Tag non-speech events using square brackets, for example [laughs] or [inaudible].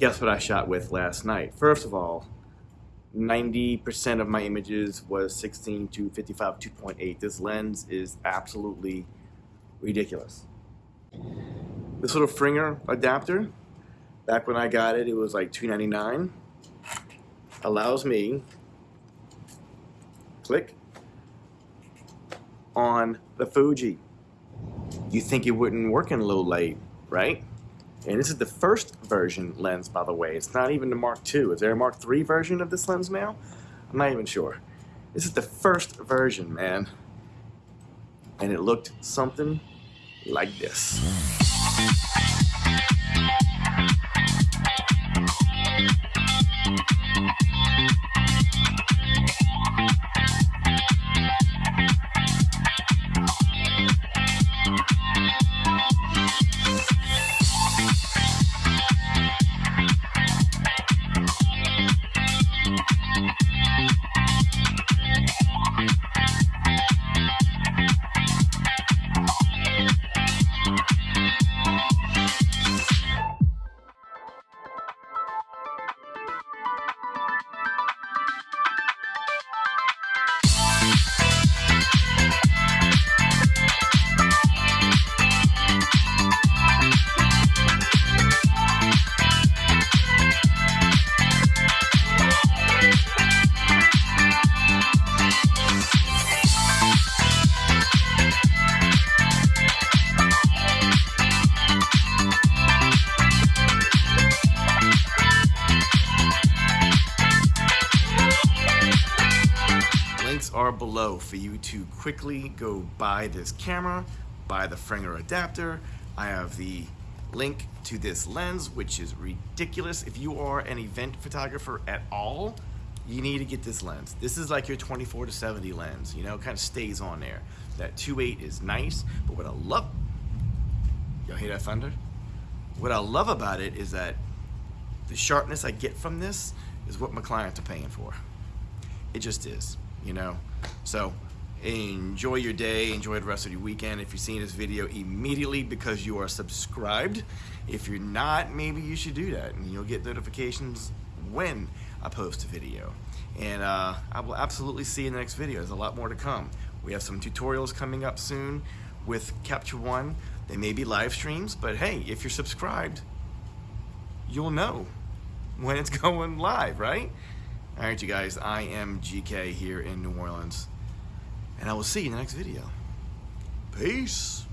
guess what I shot with last night? First of all, 90% of my images was 16 to 55 2.8. This lens is absolutely ridiculous. This little Fringer adapter, back when I got it, it was like $2.99. Allows me, click, on the Fuji. You think it wouldn't work in low light, right? And this is the first version lens, by the way. It's not even the Mark II. Is there a Mark III version of this lens now? I'm not even sure. This is the first version, man. And it looked something like this. Are below for you to quickly go buy this camera, buy the Fringer adapter. I have the link to this lens, which is ridiculous. If you are an event photographer at all, you need to get this lens. This is like your 24 to 70 lens, you know, kind of stays on there. That 2.8 is nice, but what I love, y'all hear that thunder? What I love about it is that the sharpness I get from this is what my clients are paying for. It just is you know? So enjoy your day, enjoy the rest of your weekend. If you're seeing this video immediately because you are subscribed, if you're not, maybe you should do that and you'll get notifications when I post a video. And uh, I will absolutely see you in the next video. There's a lot more to come. We have some tutorials coming up soon with Capture One. They may be live streams, but hey, if you're subscribed, you'll know when it's [laughs] going live, right? All right, you guys, I am GK here in New Orleans, and I will see you in the next video. Peace.